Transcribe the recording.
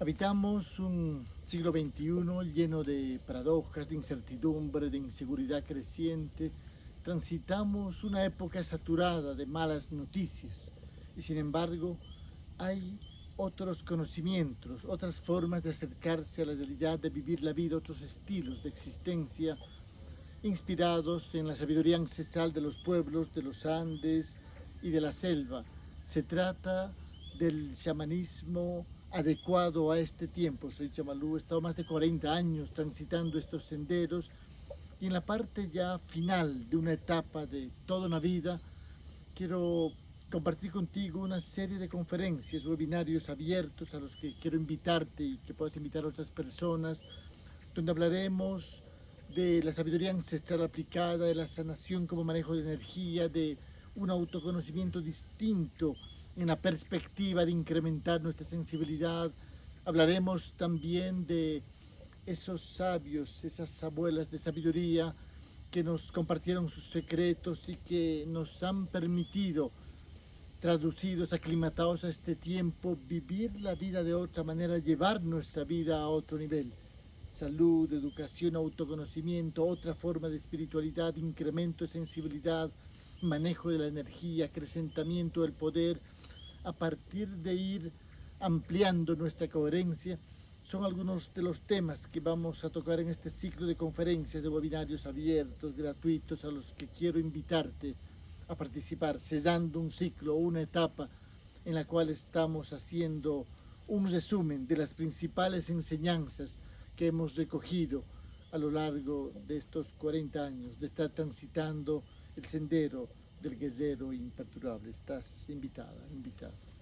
Habitamos un siglo XXI lleno de paradojas, de incertidumbre, de inseguridad creciente. Transitamos una época saturada de malas noticias y sin embargo hay otros conocimientos, otras formas de acercarse a la realidad, de vivir la vida, otros estilos de existencia inspirados en la sabiduría ancestral de los pueblos, de los Andes y de la selva. Se trata del chamanismo adecuado a este tiempo. Soy Chamalú, he estado más de 40 años transitando estos senderos y en la parte ya final de una etapa de toda una vida quiero compartir contigo una serie de conferencias, webinarios abiertos a los que quiero invitarte y que puedas invitar a otras personas, donde hablaremos de la sabiduría ancestral aplicada, de la sanación como manejo de energía, de un autoconocimiento distinto en la perspectiva de incrementar nuestra sensibilidad. Hablaremos también de esos sabios, esas abuelas de sabiduría que nos compartieron sus secretos y que nos han permitido, traducidos, aclimatados a este tiempo, vivir la vida de otra manera, llevar nuestra vida a otro nivel. Salud, educación, autoconocimiento, otra forma de espiritualidad, incremento de sensibilidad, manejo de la energía, acrecentamiento del poder, a partir de ir ampliando nuestra coherencia, son algunos de los temas que vamos a tocar en este ciclo de conferencias, de webinarios abiertos, gratuitos, a los que quiero invitarte a participar, cesando un ciclo, una etapa en la cual estamos haciendo un resumen de las principales enseñanzas que hemos recogido a lo largo de estos 40 años, de estar transitando el sendero del Ghesero imperturbabile, sta invitata, invitata.